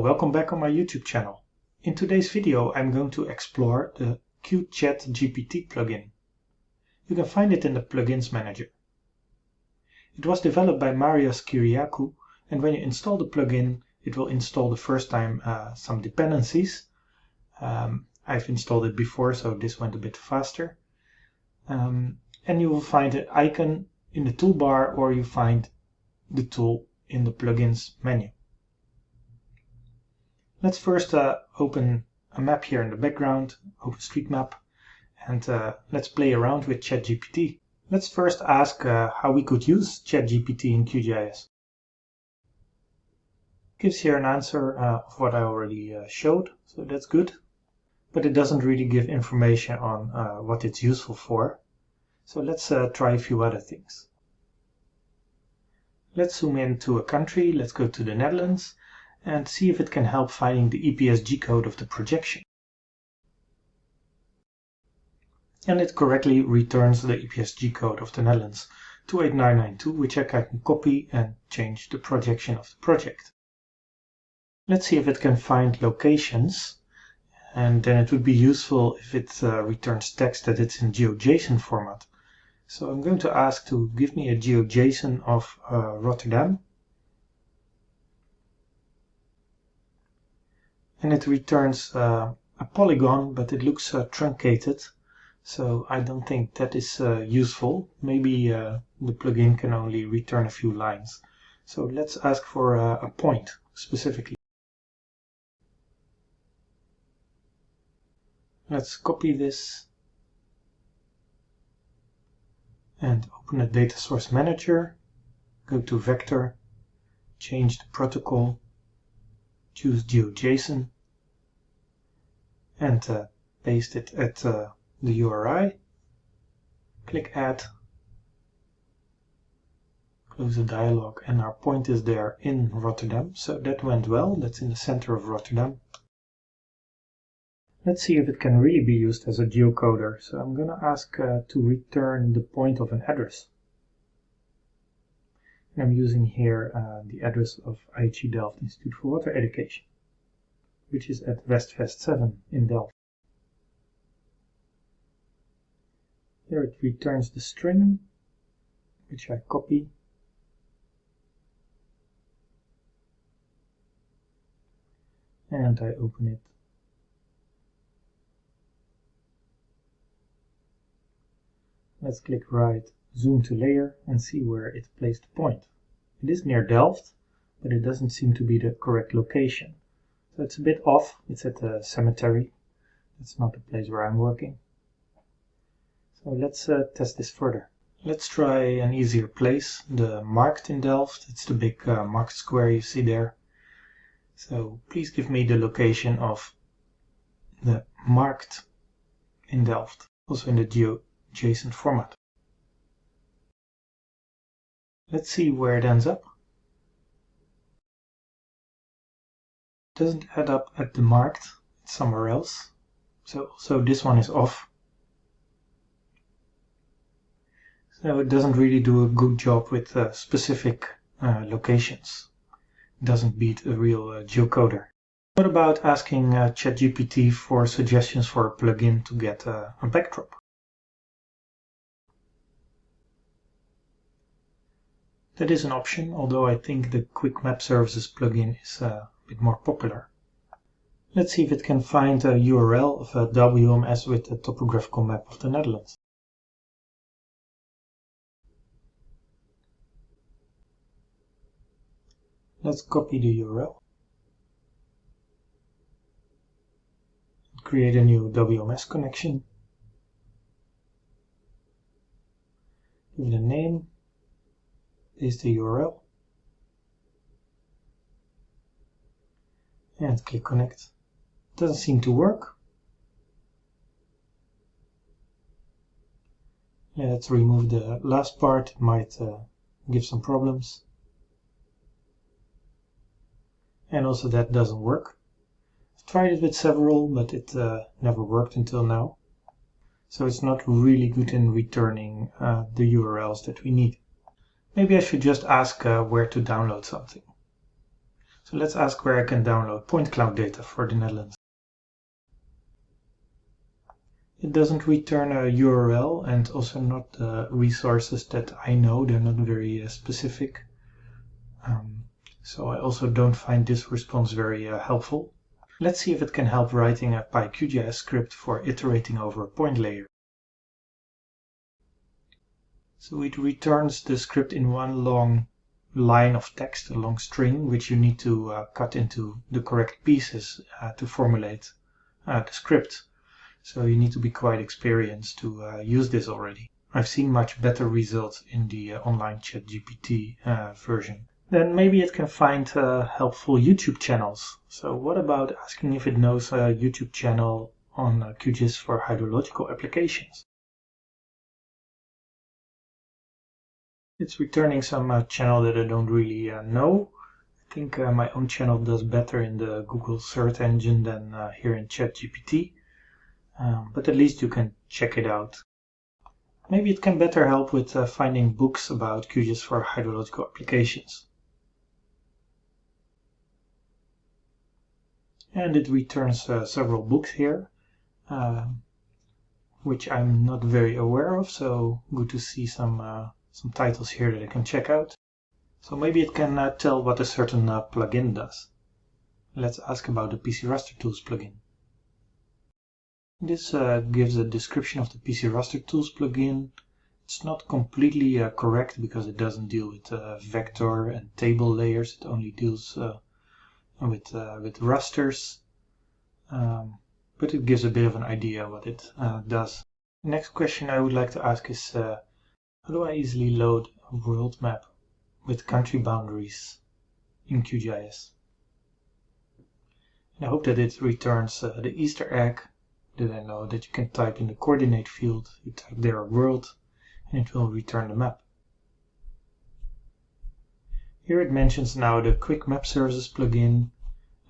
welcome back on my YouTube channel. In today's video I'm going to explore the QChat GPT plugin. You can find it in the Plugins Manager. It was developed by Marios Kyriakou and when you install the plugin it will install the first time uh, some dependencies. Um, I've installed it before so this went a bit faster. Um, and you will find an icon in the toolbar or you find the tool in the plugins menu. Let's first uh, open a map here in the background, OpenStreetMap, and uh, let's play around with ChatGPT. Let's first ask uh, how we could use ChatGPT in QGIS. Gives here an answer uh, of what I already uh, showed, so that's good. But it doesn't really give information on uh, what it's useful for. So let's try a few other things. Let's zoom in to a country, let's go to the Netherlands, and see if it can help finding the EPSG code of the projection. And it correctly returns the EPSG code of the Netherlands 28992, which I can copy and change the projection of the project. Let's see if it can find locations, and then it would be useful if it uh, returns text that it's in GeoJSON format. So I'm going to ask to give me a GeoJSON of uh, Rotterdam, and it returns uh, a polygon but it looks uh, truncated. So I don't think that is uh, useful. Maybe the plugin can only return a few lines. So let's ask for a point specifically. Let's copy this and open a data source manager. Go to vector change the protocol choose GeoJSON and uh, paste it at uh, the URI. Click Add, close the dialog, and our point is there in Rotterdam. So that went well, that's in the center of Rotterdam. Let's see if it can really be used as a geocoder. So I'm going to ask uh, to return the point of an address. I'm using here uh, the address of IHE Delft Institute for Water Education, which is at Westvest 7 in Delft. Here it returns the string, which I copy. And I open it. Let's click right zoom to layer and see where it placed the point. It is near Delft, but it doesn't seem to be the correct location. So it's a bit off, it's at the cemetery. That's not the place where I'm working. So let's uh, test this further. Let's try an easier place, the Markt in Delft. It's the big uh, market square you see there. So please give me the location of the Markt in Delft, also in the GeoJSON format. Let's see where it ends up. It doesn't add up at the Markt, it's somewhere else. So, so this one is off. So it doesn't really do a good job with uh, specific uh, locations. It doesn't beat a real uh, geocoder. What about asking uh, ChatGPT for suggestions for a plugin to get uh, a backdrop? That is an option, although I think the Quick Map Services plugin is uh, a bit more popular. Let's see if it can find a URL of a WMS with a topographical map of the Netherlands. Let's copy the URL. Create a new WMS connection. Give it a name paste the URL and click connect. Doesn't seem to work. Let's remove the last part, it might uh, give some problems. And also that doesn't work. I've tried it with several, but it uh, never worked until now. So it's not really good in returning uh, the URLs that we need. Maybe I should just ask uh, where to download something. So let's ask where I can download point cloud data for the Netherlands. It doesn't return a URL and also not the resources that I know. They're not very uh, specific. Um, so I also don't find this response very uh, helpful. Let's see if it can help writing a PyQGIS script for iterating over a point layer. So it returns the script in one long line of text, a long string, which you need to uh, cut into the correct pieces uh, to formulate uh, the script. So you need to be quite experienced to uh, use this already. I've seen much better results in the uh, online ChatGPT uh, version. Then maybe it can find helpful YouTube channels. So what about asking if it knows a YouTube channel on QGIS for hydrological applications? It's returning some uh, channel that I don't really know. I think my own channel does better in the Google search engine than here in ChatGPT um, but at least you can check it out. Maybe it can better help with uh, finding books about QGIS for hydrological applications. And it returns uh, several books here, uh, which I'm not very aware of, so good to see some, uh, some titles here that I can check out. So maybe it can uh, tell what a certain uh, plugin does. Let's ask about the PC Raster Tools plugin. This uh, gives a description of the PC Raster Tools plugin. It's not completely uh, correct because it doesn't deal with uh, vector and table layers. It only deals uh, with, with rasters. Um, but it gives a bit of an idea what it does. Next question I would like to ask is do I easily load a world map with country boundaries in QGIS? And I hope that it returns the Easter egg did I know that you can type in the coordinate field, you type there world, and it will return the map. Here it mentions now the Quick Map Services plugin,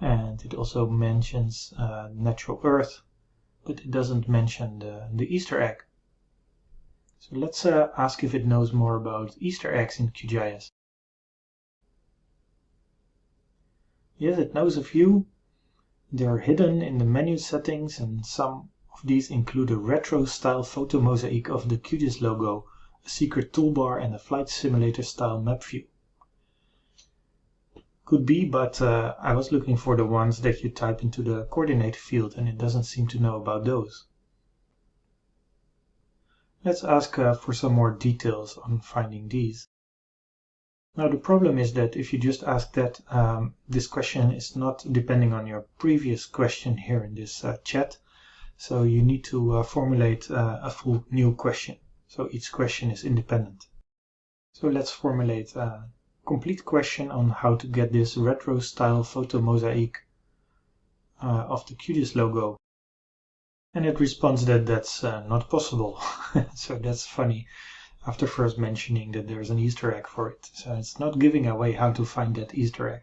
and it also mentions uh, Natural Earth, but it doesn't mention the, the Easter egg. So let's uh, ask if it knows more about Easter eggs in QGIS. Yes, it knows a few, they are hidden in the menu settings and some of these include a retro-style photo mosaic of the QGIS logo, a secret toolbar and a flight simulator style map view. Could be, but uh, I was looking for the ones that you type into the coordinate field and it doesn't seem to know about those. Let's ask uh, for some more details on finding these. Now the problem is that if you just ask that, um, this question is not depending on your previous question here in this uh, chat. So you need to uh, formulate uh, a full new question. So each question is independent. So let's formulate a complete question on how to get this retro style photo mosaic uh, of the QGIS logo. And it responds that that's uh, not possible. so that's funny after first mentioning that there's an Easter egg for it. So it's not giving away how to find that Easter egg.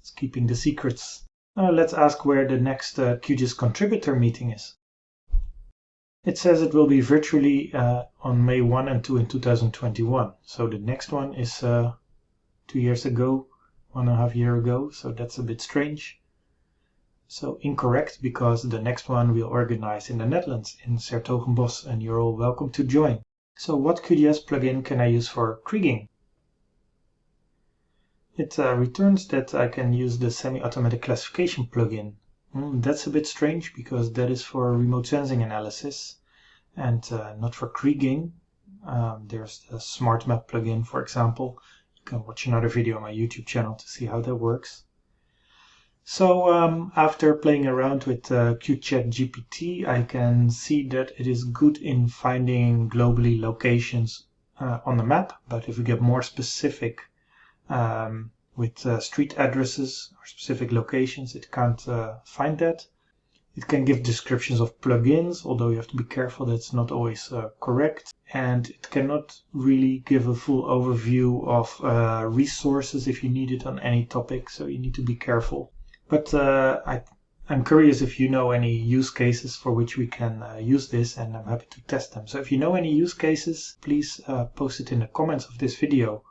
It's keeping the secrets. Now let's ask where the next uh, QGIS contributor meeting is. It says it will be virtually uh, on May 1 and 2 in 2021. So the next one is uh, two years ago, one and a half year ago. So that's a bit strange. So incorrect because the next one we'll organize in the Netherlands in 's-Hertogenbosch and you're all welcome to join. So what QGIS plugin can I use for kriging? It uh, returns that I can use the semi-automatic classification plugin. Mm, that's a bit strange because that is for remote sensing analysis and uh, not for kriging. Um, there's the SmartMap plugin, for example. You can watch another video on my YouTube channel to see how that works. So um, after playing around with uh, QChat GPT, I can see that it is good in finding globally locations uh, on the map. But if we get more specific um, with uh, street addresses or specific locations, it can't uh, find that. It can give descriptions of plugins, although you have to be careful that's not always uh, correct. And it cannot really give a full overview of uh, resources if you need it on any topic, so you need to be careful. But uh, I, I'm curious if you know any use cases for which we can uh, use this and I'm happy to test them. So if you know any use cases, please uh, post it in the comments of this video.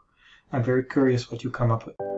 I'm very curious what you come up with.